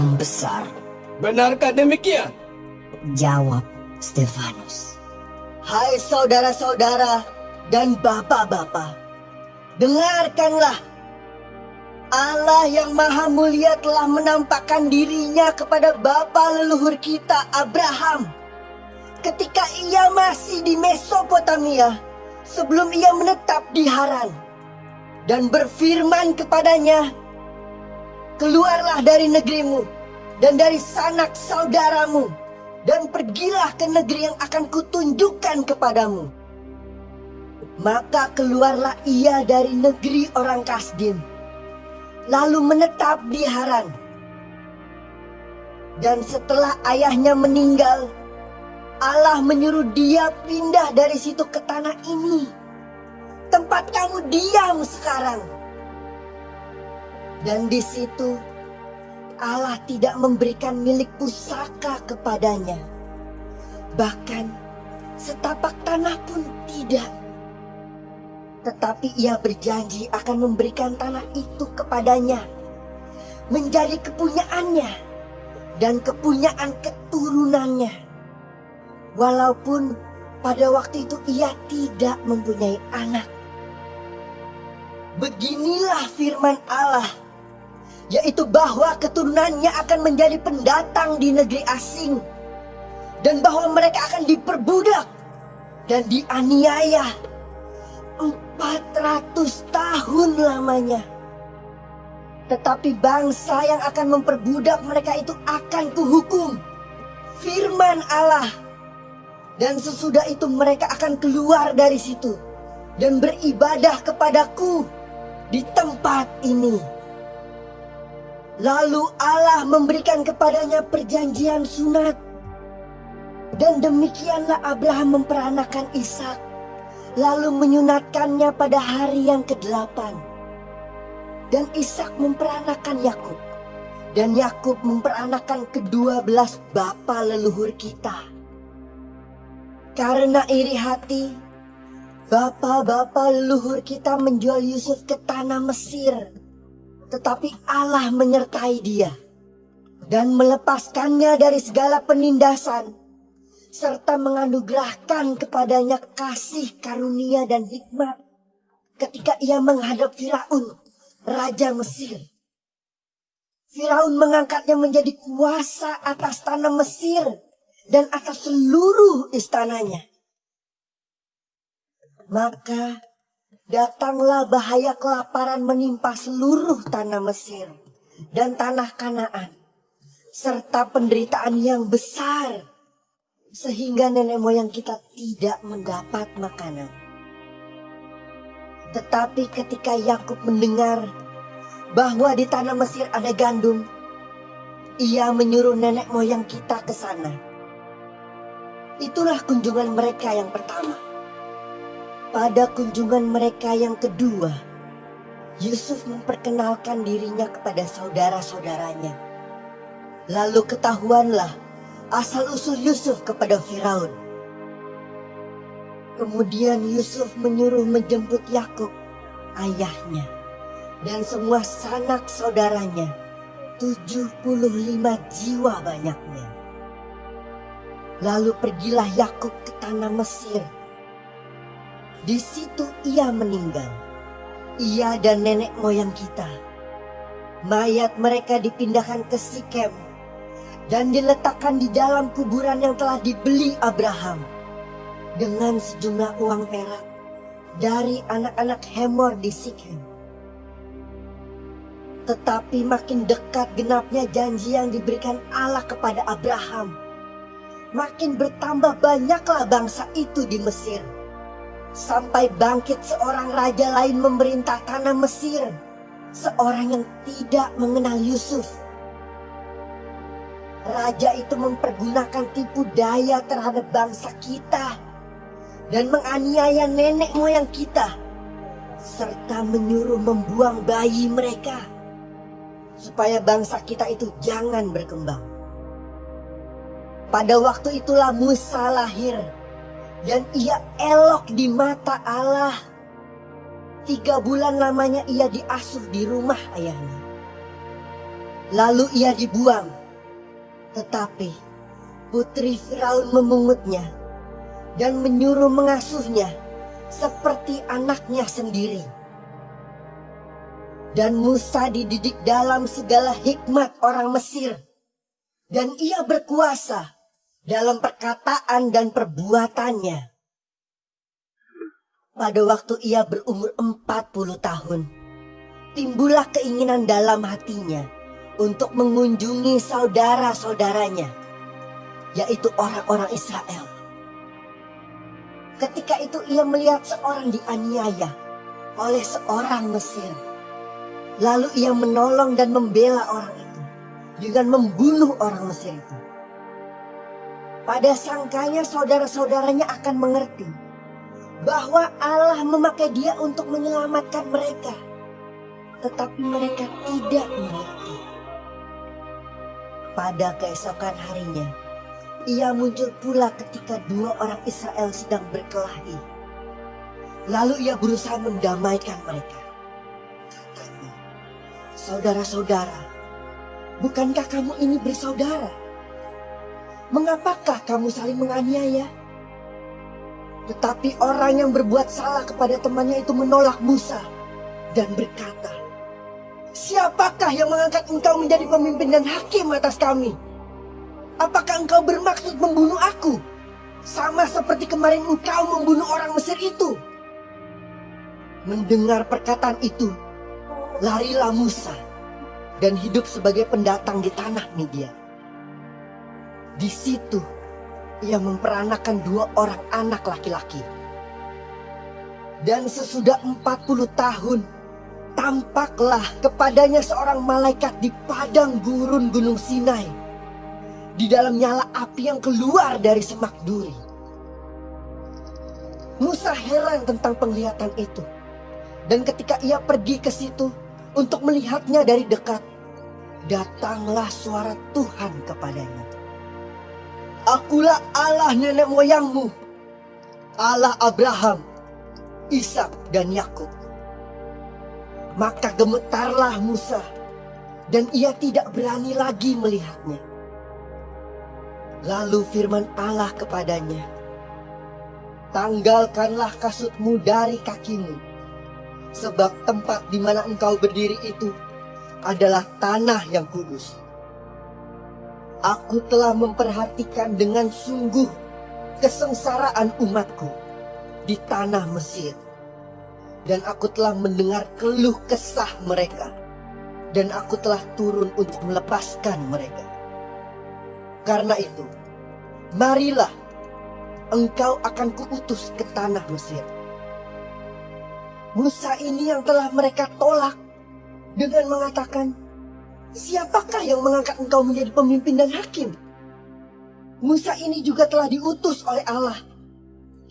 membesar. Benarkah demikian? Jawab Stefanus. Hai saudara-saudara dan bapak-bapak, dengarkanlah. Allah yang maha mulia telah menampakkan dirinya kepada bapa leluhur kita Abraham. Ketika ia masih di Mesopotamia, sebelum ia menetap di Haran. Dan berfirman kepadanya, Keluarlah dari negerimu dan dari sanak saudaramu dan pergilah ke negeri yang akan kutunjukkan kepadamu. Maka keluarlah ia dari negeri orang Kasdim, lalu menetap di Haran. Dan setelah ayahnya meninggal, Allah menyuruh dia pindah dari situ ke tanah ini. Tempat kamu diam sekarang. Dan di situ Allah tidak memberikan milik pusaka kepadanya. Bahkan setapak tanah pun tidak. Tetapi ia berjanji akan memberikan tanah itu kepadanya. Menjadi kepunyaannya dan kepunyaan keturunannya. Walaupun pada waktu itu ia tidak mempunyai anak. Beginilah firman Allah yaitu bahwa keturunannya akan menjadi pendatang di negeri asing dan bahwa mereka akan diperbudak dan dianiaya 400 tahun lamanya. Tetapi bangsa yang akan memperbudak mereka itu akan kuhukum. Firman Allah. Dan sesudah itu mereka akan keluar dari situ dan beribadah kepadaku di tempat ini. Lalu Allah memberikan kepadanya perjanjian sunat. Dan demikianlah Abraham memperanakan Ishak, lalu menyunatkannya pada hari yang ke-8. Dan Ishak memperanakan Yakub, dan Yakub memperanakan kedua belas bapa leluhur kita. Karena iri hati, bapa-bapa leluhur kita menjual Yusuf ke tanah Mesir tetapi Allah menyertai dia dan melepaskannya dari segala penindasan serta menganugerahkan kepadanya kasih karunia dan hikmat ketika ia menghadap Firaun, raja Mesir. Firaun mengangkatnya menjadi kuasa atas tanah Mesir dan atas seluruh istananya. Maka Datanglah bahaya kelaparan menimpa seluruh tanah Mesir dan tanah Kanaan, serta penderitaan yang besar, sehingga nenek moyang kita tidak mendapat makanan. Tetapi ketika Yakub mendengar bahwa di tanah Mesir ada gandum, ia menyuruh nenek moyang kita ke sana. Itulah kunjungan mereka yang pertama. Pada kunjungan mereka yang kedua, Yusuf memperkenalkan dirinya kepada saudara-saudaranya. Lalu ketahuanlah asal-usul Yusuf kepada Firaun. Kemudian Yusuf menyuruh menjemput Yakub, ayahnya, dan semua sanak saudaranya, 75 jiwa banyaknya. Lalu pergilah Yakub ke tanah Mesir di situ ia meninggal. Ia dan nenek moyang kita. Mayat mereka dipindahkan ke Sikem dan diletakkan di dalam kuburan yang telah dibeli Abraham dengan sejumlah uang perak dari anak-anak Hemor di Sikem. Tetapi makin dekat genapnya janji yang diberikan Allah kepada Abraham, makin bertambah banyaklah bangsa itu di Mesir sampai bangkit seorang raja lain memerintah tanah Mesir, seorang yang tidak mengenal Yusuf. Raja itu mempergunakan tipu daya terhadap bangsa kita dan menganiaya nenek moyang kita serta menyuruh membuang bayi mereka supaya bangsa kita itu jangan berkembang. Pada waktu itulah Musa lahir dan ia elok di mata Allah. Tiga bulan lamanya ia diasuh di rumah ayahnya. Lalu ia dibuang. Tetapi putri Firaun memungutnya dan menyuruh mengasuhnya seperti anaknya sendiri. Dan Musa dididik dalam segala hikmat orang Mesir. Dan ia berkuasa dalam perkataan dan perbuatannya. Pada waktu ia berumur 40 tahun, timbullah keinginan dalam hatinya untuk mengunjungi saudara-saudaranya, yaitu orang-orang Israel. Ketika itu ia melihat seorang dianiaya oleh seorang Mesir. Lalu ia menolong dan membela orang itu dengan membunuh orang Mesir itu. Pada sangkanya saudara-saudaranya akan mengerti bahwa Allah memakai dia untuk menyelamatkan mereka. Tetapi mereka tidak mengerti. Pada keesokan harinya, ia muncul pula ketika dua orang Israel sedang berkelahi. Lalu ia berusaha mendamaikan mereka. Katanya, Saudara-saudara, bukankah kamu ini bersaudara? Mengapakah kamu saling menganiaya? Tetapi orang yang berbuat salah kepada temannya itu menolak Musa dan berkata, Siapakah yang mengangkat engkau menjadi pemimpin dan hakim atas kami? Apakah engkau bermaksud membunuh aku? Sama seperti kemarin engkau membunuh orang Mesir itu. Mendengar perkataan itu, larilah Musa dan hidup sebagai pendatang di tanah Media. Di situ ia memperanakan dua orang anak laki-laki. Dan sesudah 40 tahun, tampaklah kepadanya seorang malaikat di padang gurun Gunung Sinai. Di dalam nyala api yang keluar dari semak duri. Musa heran tentang penglihatan itu. Dan ketika ia pergi ke situ, untuk melihatnya dari dekat, datanglah suara Tuhan kepadanya. Akulah Allah nenek moyangmu, Allah Abraham, Ishak dan Yakub. Maka gemetarlah Musa dan ia tidak berani lagi melihatnya. Lalu firman Allah kepadanya, Tanggalkanlah kasutmu dari kakimu Sebab tempat di mana engkau berdiri itu adalah tanah yang kudus. Aku telah memperhatikan dengan sungguh kesengsaraan umatku di tanah Mesir. Dan aku telah mendengar keluh kesah mereka. Dan aku telah turun untuk melepaskan mereka. Karena itu, marilah engkau akan kuutus ke tanah Mesir Musa ini yang telah mereka tolak dengan mengatakan, Siapakah yang mengangkat engkau menjadi pemimpin dan hakim? Musa ini juga telah diutus oleh Allah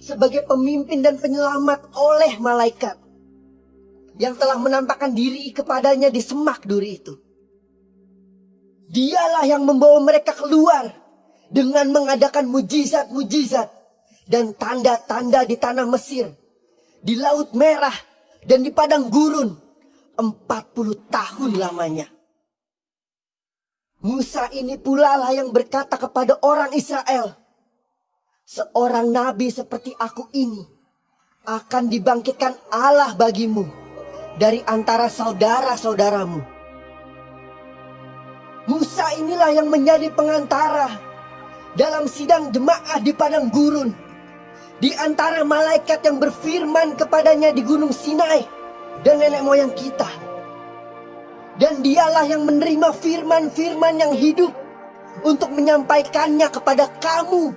sebagai pemimpin dan penyelamat oleh malaikat yang telah menampakkan diri kepadanya di semak duri itu. Dialah yang membawa mereka keluar dengan mengadakan mujizat-mujizat dan tanda-tanda di tanah Mesir, di Laut Merah, dan di padang gurun 40 tahun lamanya. Musa ini pula lah yang berkata kepada orang Israel, seorang nabi seperti aku ini akan dibangkitkan Allah bagimu dari antara saudara-saudaramu. Musa inilah yang menjadi pengantara dalam sidang jemaah di padang gurun di antara malaikat yang berfirman kepadanya di gunung Sinai dan nenek moyang kita. Dan dialah yang menerima firman-firman yang hidup untuk menyampaikannya kepada kamu.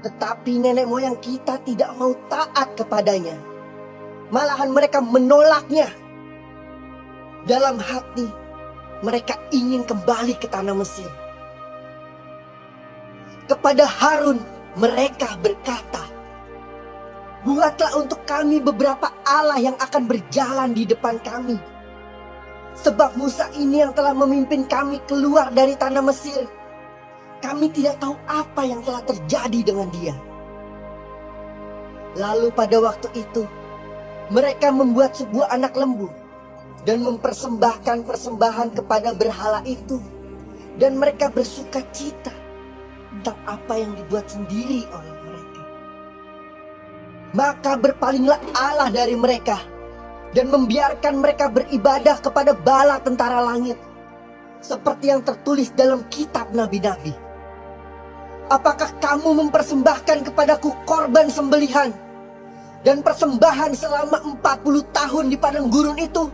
Tetapi nenek moyang kita tidak mau taat kepadanya. Malahan mereka menolaknya. Dalam hati mereka ingin kembali ke tanah Mesir. Kepada Harun mereka berkata, Buatlah untuk kami beberapa Allah yang akan berjalan di depan kami. Sebab Musa ini yang telah memimpin kami keluar dari tanah Mesir. Kami tidak tahu apa yang telah terjadi dengan dia. Lalu pada waktu itu, mereka membuat sebuah anak lembu dan mempersembahkan persembahan kepada berhala itu. Dan mereka bersuka cita tentang apa yang dibuat sendiri oleh mereka. Maka berpalinglah Allah dari mereka dan membiarkan mereka beribadah kepada bala tentara langit. Seperti yang tertulis dalam kitab nabi-nabi. Apakah kamu mempersembahkan kepadaku korban sembelihan dan persembahan selama 40 tahun di padang gurun itu?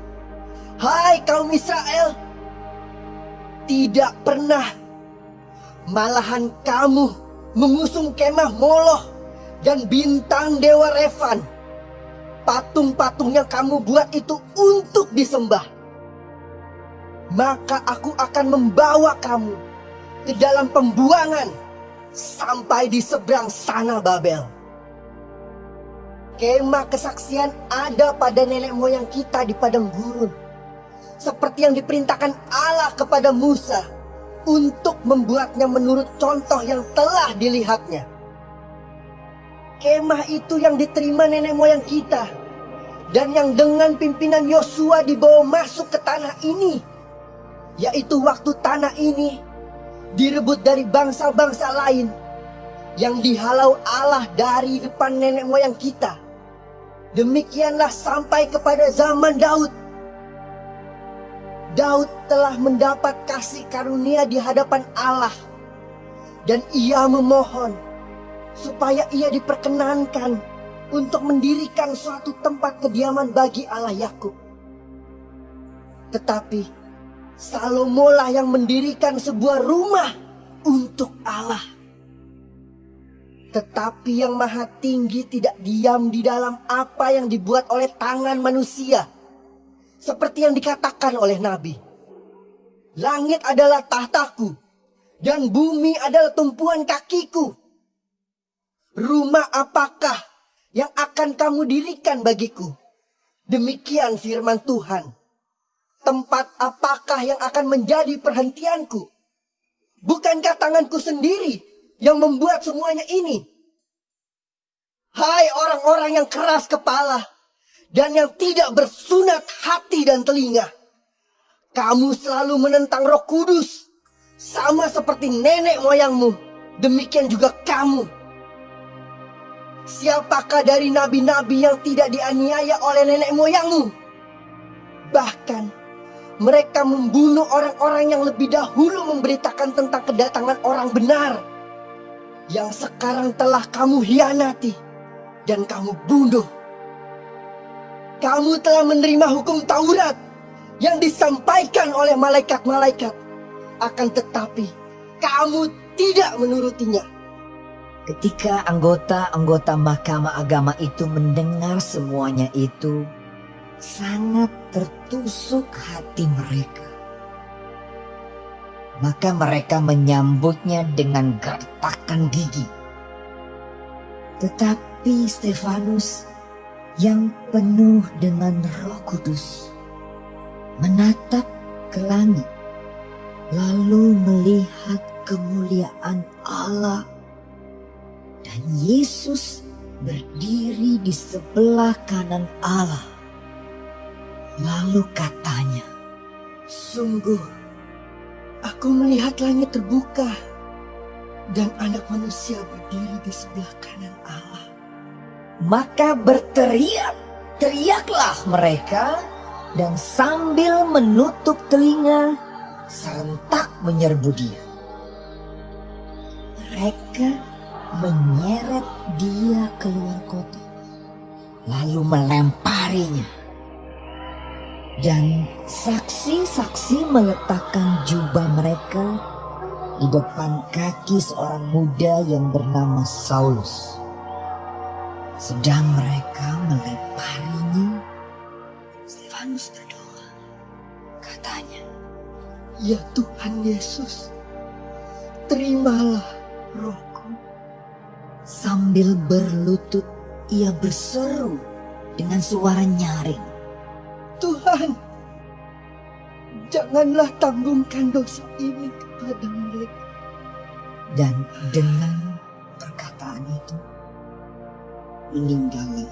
Hai kaum Israel, tidak pernah. Malahan kamu mengusung kemah Moloh dan bintang Dewa Revan. Patung-patung yang kamu buat itu untuk disembah. Maka aku akan membawa kamu ke dalam pembuangan sampai di seberang sana Babel. Kemah kesaksian ada pada nenek moyang kita di padang gurun seperti yang diperintahkan Allah kepada Musa untuk membuatnya menurut contoh yang telah dilihatnya. Kemah itu yang diterima nenek moyang kita dan yang dengan pimpinan Yosua dibawa masuk ke tanah ini, yaitu waktu tanah ini direbut dari bangsa-bangsa lain yang dihalau Allah dari depan nenek moyang kita. Demikianlah sampai kepada zaman Daud Daud telah mendapat kasih karunia di hadapan Allah. Dan ia memohon supaya ia diperkenankan untuk mendirikan suatu tempat kediaman bagi Allah Yakub. Tetapi Salomo lah yang mendirikan sebuah rumah untuk Allah. Tetapi yang maha tinggi tidak diam di dalam apa yang dibuat oleh tangan manusia seperti yang dikatakan oleh Nabi. Langit adalah tahtaku dan bumi adalah tumpuan kakiku. Rumah apakah yang akan kamu dirikan bagiku? Demikian firman Tuhan. Tempat apakah yang akan menjadi perhentianku? Bukankah tanganku sendiri yang membuat semuanya ini? Hai orang-orang yang keras kepala, dan yang tidak bersunat hati dan telinga. Kamu selalu menentang roh kudus, sama seperti nenek moyangmu, demikian juga kamu. Siapakah dari nabi-nabi yang tidak dianiaya oleh nenek moyangmu? Bahkan mereka membunuh orang-orang yang lebih dahulu memberitakan tentang kedatangan orang benar. Yang sekarang telah kamu hianati dan kamu bunuh. Kamu telah menerima hukum Taurat yang disampaikan oleh malaikat-malaikat. Akan tetapi, kamu tidak menurutinya. Ketika anggota-anggota mahkamah agama itu mendengar semuanya itu, sangat tertusuk hati mereka. Maka mereka menyambutnya dengan gertakan gigi. Tetapi Stefanus yang penuh dengan Roh Kudus, menatap ke langit, lalu melihat kemuliaan Allah, dan Yesus berdiri di sebelah kanan Allah. Lalu katanya, Sungguh, aku melihat langit terbuka dan anak manusia berdiri di sebelah kanan Allah. Maka berteriak, teriaklah mereka dan sambil menutup telinga serentak menyerbu dia. Mereka menyeret dia keluar kota, lalu melemparinya. Dan saksi-saksi meletakkan jubah mereka di depan kaki seorang muda yang bernama Saulus. Sedang mereka melemparinya, Stefanus berdoa. Katanya, Ya Tuhan Yesus, terimalah rohku. Sambil berlutut, ia berseru dengan suara nyaring. Tuhan, janganlah tanggungkan dosa ini kepada mereka. Dan dengan perkataan itu, meninggalnya.